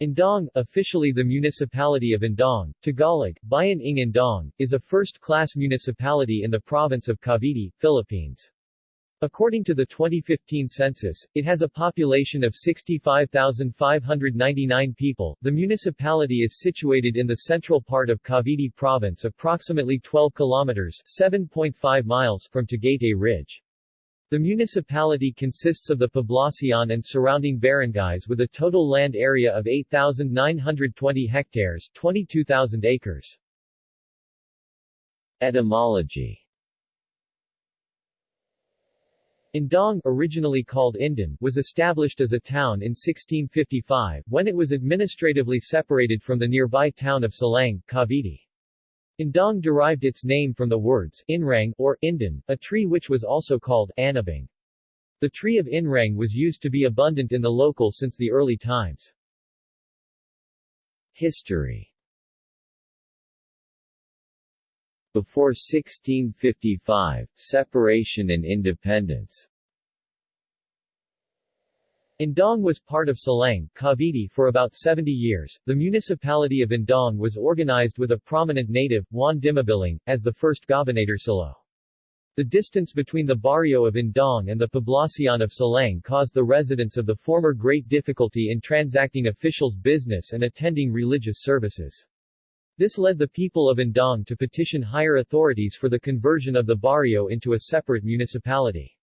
Indang, officially the municipality of Indang, Tagalog, Bayan ng Indang, is a first-class municipality in the province of Cavite, Philippines. According to the 2015 census, it has a population of 65,599 people. The municipality is situated in the central part of Cavite province approximately 12 kilometers 7.5 miles from Tagaytay Ridge. The municipality consists of the Poblacion and surrounding barangays with a total land area of 8,920 hectares 22,000 acres. Etymology Indang, originally called Indan, was established as a town in 1655, when it was administratively separated from the nearby town of Silang, Cavite. Indang derived its name from the words inrang or indan, a tree which was also called anabang. The tree of inrang was used to be abundant in the local since the early times. History Before 1655, separation and independence Indang was part of Silang, Cavite for about 70 years. The municipality of Indang was organized with a prominent native, Juan Dimabiling, as the first gobernadorcillo. The distance between the barrio of Indang and the poblacion of Silang caused the residents of the former great difficulty in transacting officials' business and attending religious services. This led the people of Indang to petition higher authorities for the conversion of the barrio into a separate municipality.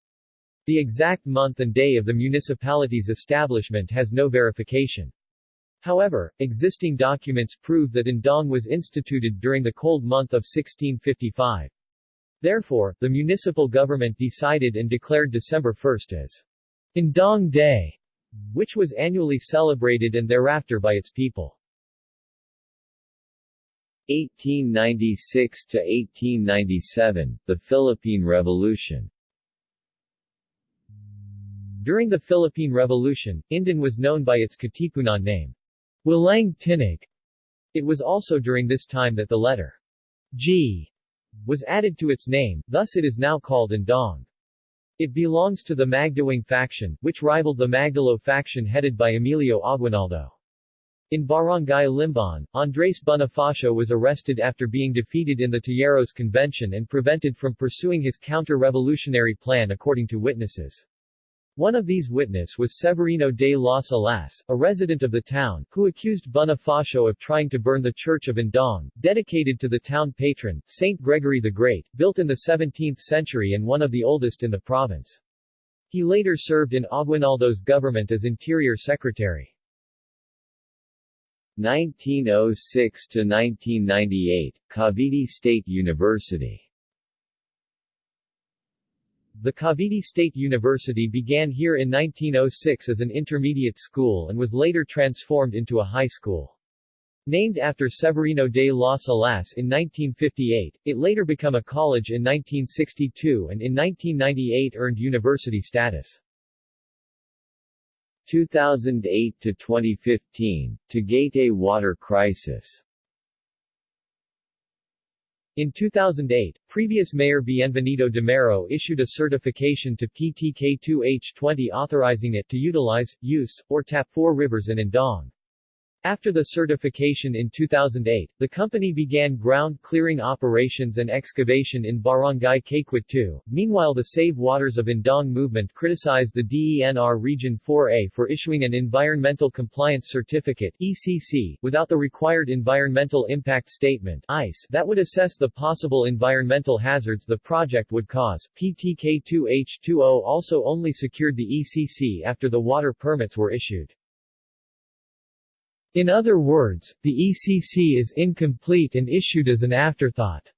The exact month and day of the municipality's establishment has no verification. However, existing documents prove that Indang was instituted during the cold month of 1655. Therefore, the municipal government decided and declared December 1 as Indang Day, which was annually celebrated and thereafter by its people. 1896 to 1897, the Philippine Revolution during the Philippine Revolution, Indan was known by its Katipunan name, Walang Tinig. It was also during this time that the letter G was added to its name, thus it is now called Indang. It belongs to the Magdiwang faction, which rivaled the Magdalo faction headed by Emilio Aguinaldo. In Barangay Limbon, Andres Bonifacio was arrested after being defeated in the Tejeros Convention and prevented from pursuing his counter-revolutionary plan according to witnesses. One of these witnesses was Severino de las Alas, a resident of the town, who accused Bonifacio of trying to burn the church of Indang, dedicated to the town patron, Saint Gregory the Great, built in the 17th century and one of the oldest in the province. He later served in Aguinaldo's government as interior secretary. 1906 to 1998, Cavite State University the Cavite State University began here in 1906 as an intermediate school and was later transformed into a high school. Named after Severino de las Alas in 1958, it later became a college in 1962 and in 1998 earned university status. 2008 to 2015, Tagaytay water crisis in 2008, previous Mayor Bienvenido Damero issued a certification to PTK2H20 authorizing it to utilize, use, or tap four rivers in Indang. After the certification in 2008, the company began ground clearing operations and excavation in Barangay 2. Meanwhile the Save Waters of Indang movement criticized the DENR Region 4A for issuing an Environmental Compliance Certificate ECC, without the required Environmental Impact Statement ICE, that would assess the possible environmental hazards the project would cause. PTK2H20 also only secured the ECC after the water permits were issued. In other words, the ECC is incomplete and issued as an afterthought.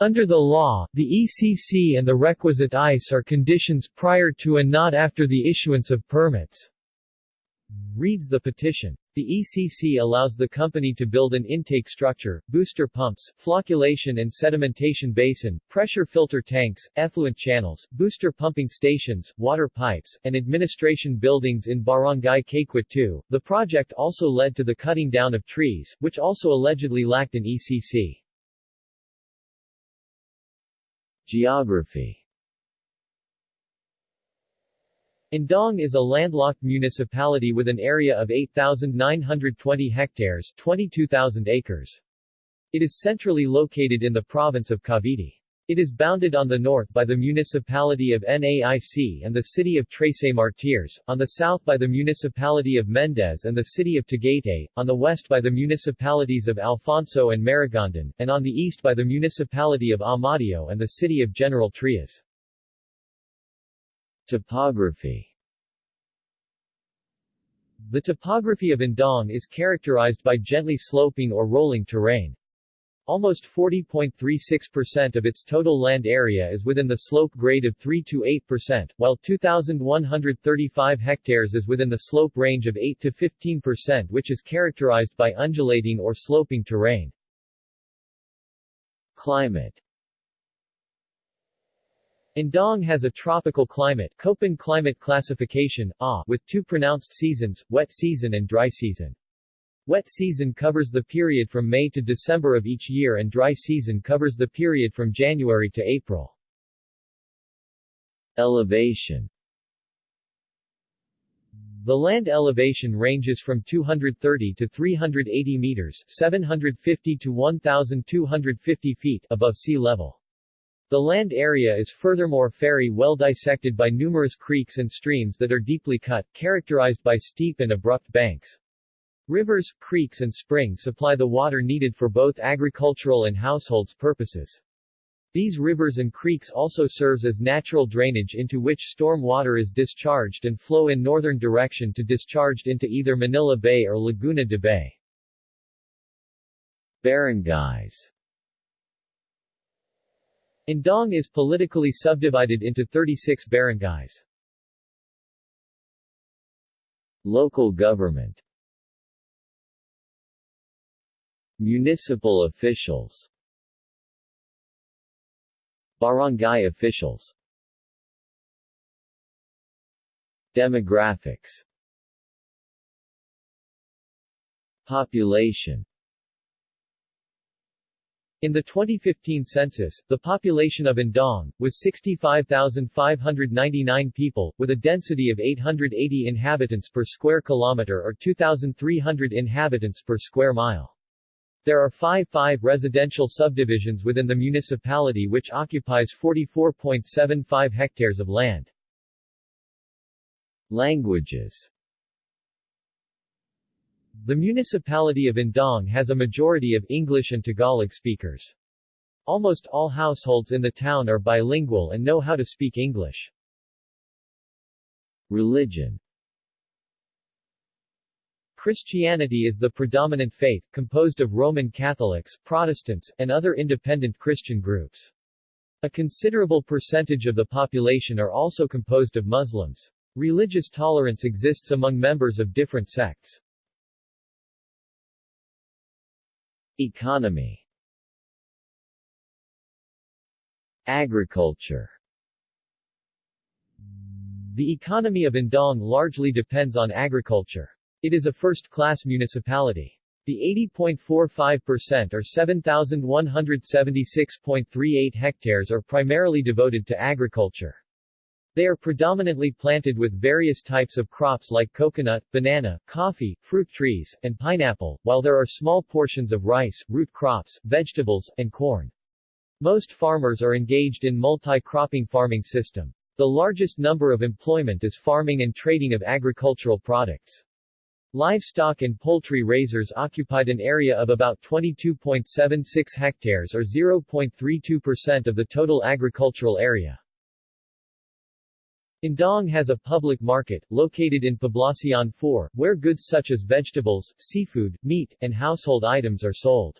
Under the law, the ECC and the requisite ICE are conditions prior to and not after the issuance of permits. Reads the petition. The ECC allows the company to build an intake structure, booster pumps, flocculation and sedimentation basin, pressure filter tanks, effluent channels, booster pumping stations, water pipes, and administration buildings in Barangay 2. The project also led to the cutting down of trees, which also allegedly lacked an ECC. Geography Indang is a landlocked municipality with an area of 8,920 hectares 22,000 acres. It is centrally located in the province of Cavite. It is bounded on the north by the municipality of Naic and the city of Trece Martires, on the south by the municipality of Mendez and the city of Tagaytay, on the west by the municipalities of Alfonso and Maragondon, and on the east by the municipality of Amadeo and the city of General Trias. Topography The topography of Indang is characterized by gently sloping or rolling terrain. Almost 40.36% of its total land area is within the slope grade of 3 to 8%, while 2,135 hectares is within the slope range of 8 to 15% which is characterized by undulating or sloping terrain. Climate Indang has a tropical climate Köppen climate classification, A, with two pronounced seasons, wet season and dry season. Wet season covers the period from May to December of each year and dry season covers the period from January to April. Elevation The land elevation ranges from 230 to 380 meters 750 to 1,250 feet above sea level. The land area is furthermore very well dissected by numerous creeks and streams that are deeply cut, characterized by steep and abrupt banks. Rivers, creeks and springs supply the water needed for both agricultural and households purposes. These rivers and creeks also serves as natural drainage into which storm water is discharged and flow in northern direction to discharged into either Manila Bay or Laguna de Bay. Barangays Indang is politically subdivided into 36 barangays. Local government. Municipal officials. Barangay officials. Demographics. Population in the 2015 census, the population of Indang, was 65,599 people, with a density of 880 inhabitants per square kilometer or 2,300 inhabitants per square mile. There are five five residential subdivisions within the municipality which occupies 44.75 hectares of land. Languages The municipality of Indang has a majority of English and Tagalog speakers. Almost all households in the town are bilingual and know how to speak English. Religion Christianity is the predominant faith, composed of Roman Catholics, Protestants, and other independent Christian groups. A considerable percentage of the population are also composed of Muslims. Religious tolerance exists among members of different sects. Economy Agriculture The economy of Indang largely depends on agriculture. It is a first-class municipality. The 80.45% or 7,176.38 hectares are primarily devoted to agriculture. They are predominantly planted with various types of crops like coconut, banana, coffee, fruit trees, and pineapple, while there are small portions of rice, root crops, vegetables, and corn. Most farmers are engaged in multi-cropping farming system. The largest number of employment is farming and trading of agricultural products. Livestock and poultry raisers occupied an area of about 22.76 hectares or 0.32% of the total agricultural area. Indang has a public market, located in Poblacion 4, where goods such as vegetables, seafood, meat, and household items are sold.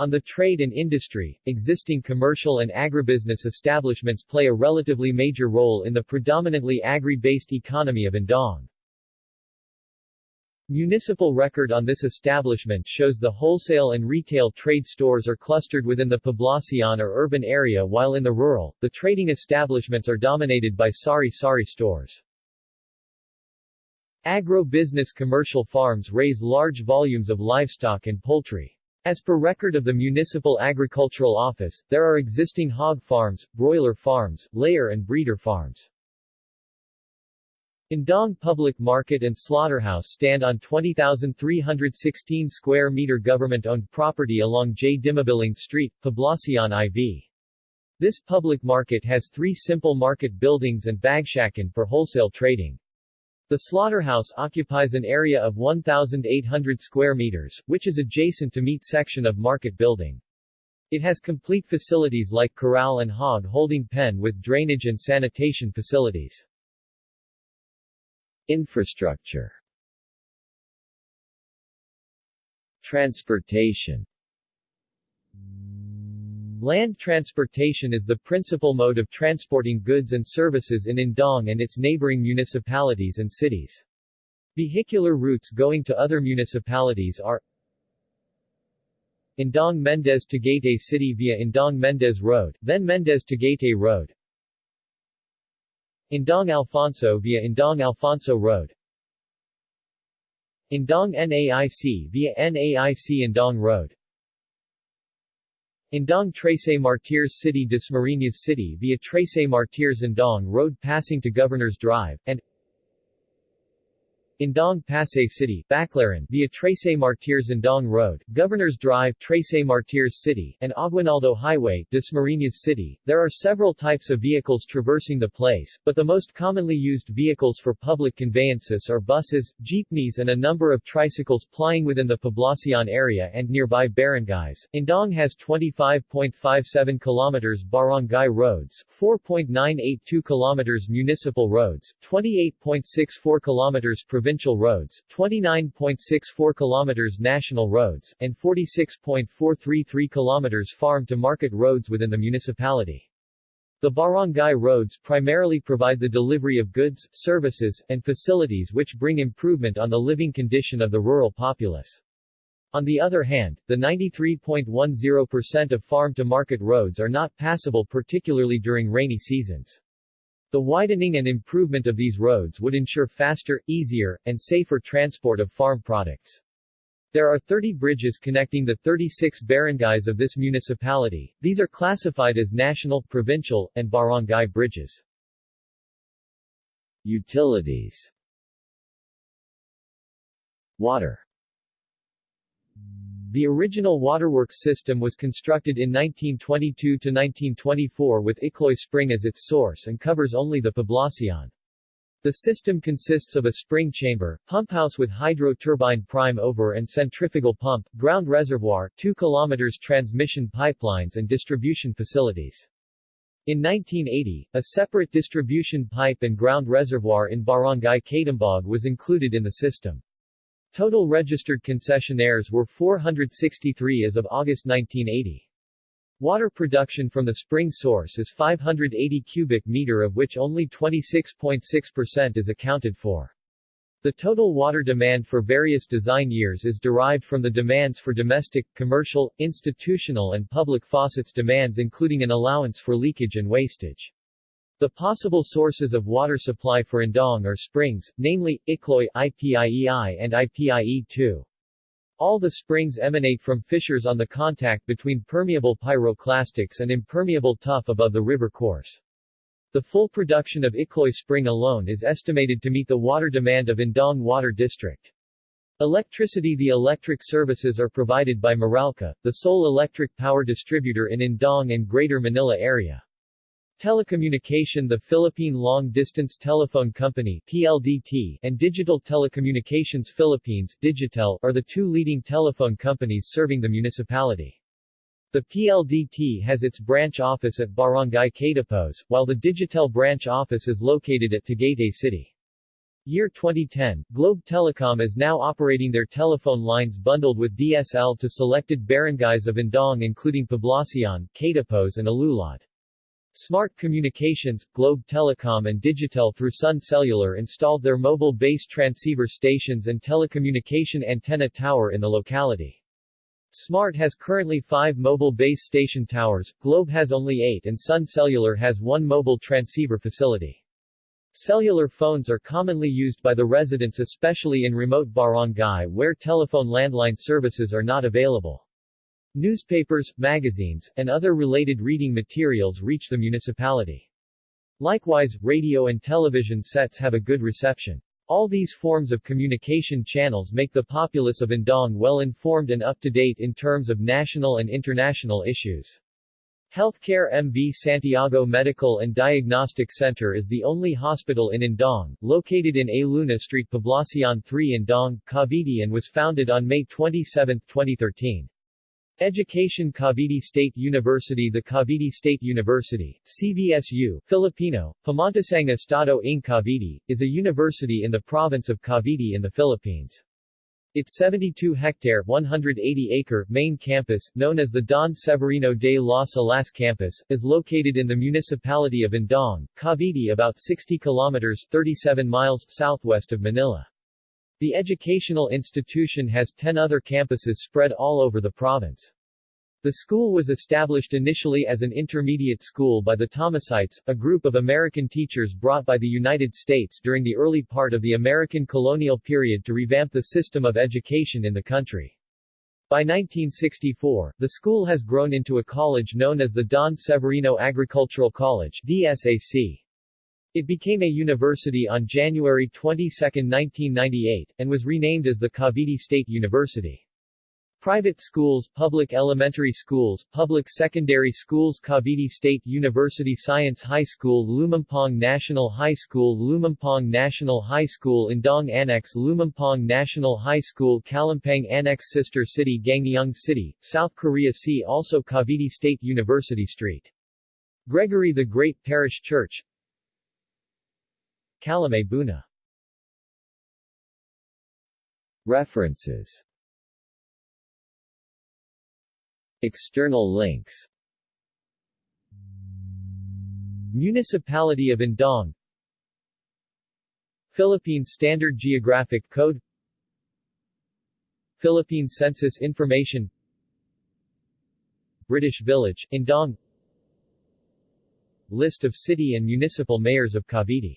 On the trade and industry, existing commercial and agribusiness establishments play a relatively major role in the predominantly agri-based economy of Indang. Municipal record on this establishment shows the wholesale and retail trade stores are clustered within the Poblacion or urban area while in the rural, the trading establishments are dominated by sari-sari stores. Agro-business commercial farms raise large volumes of livestock and poultry. As per record of the Municipal Agricultural Office, there are existing hog farms, broiler farms, layer and breeder farms. Indang Public Market and Slaughterhouse stand on 20,316 square meter government-owned property along J. Dimabilang Street, Poblacion IV. This public market has three simple market buildings and bagsakan for wholesale trading. The slaughterhouse occupies an area of 1,800 square meters, which is adjacent to meat section of market building. It has complete facilities like corral and hog holding pen with drainage and sanitation facilities. Infrastructure. Transportation. Land transportation is the principal mode of transporting goods and services in Indang and its neighboring municipalities and cities. Vehicular routes going to other municipalities are Indang Mendez Tagaytay City via Indang Mendez Road, then Mendez Tagaytay Road, Indang Alfonso via Indang Alfonso Road. Indang NAIC via NAIC Indang Road. Indang Trece Martires City Dasmariñas City via Trece Martires Indang Road passing to Governor's Drive, and Indang Pasay City, Baclaran via Trece Martires Indang Road, Governor's Drive Trece Martires City, and Aguinaldo Highway, Dasmariñas City. There are several types of vehicles traversing the place, but the most commonly used vehicles for public conveyances are buses, jeepneys and a number of tricycles plying within the Poblacion area and nearby barangays. Indang has 25.57 kilometers barangay roads, 4.982 kilometers municipal roads, 28.64 kilometers provincial provincial roads, 29.64 km national roads, and 46.433 km farm-to-market roads within the municipality. The barangay roads primarily provide the delivery of goods, services, and facilities which bring improvement on the living condition of the rural populace. On the other hand, the 93.10% of farm-to-market roads are not passable particularly during rainy seasons. The widening and improvement of these roads would ensure faster, easier, and safer transport of farm products. There are 30 bridges connecting the 36 barangays of this municipality. These are classified as national, provincial, and barangay bridges. Utilities Water the original waterworks system was constructed in 1922-1924 with Ikloy Spring as its source and covers only the Poblacion. The system consists of a spring chamber, pump house with hydro turbine prime mover and centrifugal pump, ground reservoir, 2 km transmission pipelines and distribution facilities. In 1980, a separate distribution pipe and ground reservoir in Barangay Kaytambog was included in the system. Total registered concessionaires were 463 as of August 1980. Water production from the spring source is 580 cubic meter of which only 26.6% is accounted for. The total water demand for various design years is derived from the demands for domestic, commercial, institutional and public faucets demands including an allowance for leakage and wastage. The possible sources of water supply for Indang are springs, namely, Ikloy, IPIEI and IPIE-2. All the springs emanate from fissures on the contact between permeable pyroclastics and impermeable tuff above the river course. The full production of Ikloy Spring alone is estimated to meet the water demand of Indang Water District. Electricity The electric services are provided by Meralco, the sole electric power distributor in Indang and Greater Manila area. Telecommunication The Philippine Long Distance Telephone Company PLDT and Digital Telecommunications Philippines Digitel are the two leading telephone companies serving the municipality. The PLDT has its branch office at Barangay Kaytapos, while the Digitel branch office is located at Tagaytay City. Year 2010, Globe Telecom is now operating their telephone lines bundled with DSL to selected barangays of Indang including Poblacion, Kaytapos and Alulod. Smart Communications, Globe Telecom and Digitel through Sun Cellular installed their mobile base transceiver stations and telecommunication antenna tower in the locality. Smart has currently five mobile base station towers, Globe has only eight and Sun Cellular has one mobile transceiver facility. Cellular phones are commonly used by the residents especially in remote barangay where telephone landline services are not available. Newspapers, magazines, and other related reading materials reach the municipality. Likewise, radio and television sets have a good reception. All these forms of communication channels make the populace of Indang well informed and up-to-date in terms of national and international issues. Healthcare MV Santiago Medical and Diagnostic Center is the only hospital in Indang, located in A Luna Street Poblacion 3 Indang, Cavite and was founded on May 27, 2013. Education Cavite State University The Cavite State University, CVSU, Filipino, Pamantasang Estado ng Cavite, is a university in the province of Cavite in the Philippines. Its 72-hectare (180-acre) main campus, known as the Don Severino de las Alas campus, is located in the municipality of Indang, Cavite about 60 kilometers 37 miles southwest of Manila. The educational institution has 10 other campuses spread all over the province. The school was established initially as an intermediate school by the Thomasites, a group of American teachers brought by the United States during the early part of the American colonial period to revamp the system of education in the country. By 1964, the school has grown into a college known as the Don Severino Agricultural College DSAC. It became a university on January 22, 1998, and was renamed as the Cavite State University. Private schools, public elementary schools, public secondary schools Cavite State University Science High School Lumampong National High School Lumampong National High School Indang Annex Lumampong National High School Kalampang Annex Sister City Gangneung City, South Korea See also Cavite State University Street. Gregory the Great Parish Church Buna. References. External links. Municipality of Indang. Philippine Standard Geographic Code. Philippine Census Information. British Village, Indang. List of city and municipal mayors of Cavite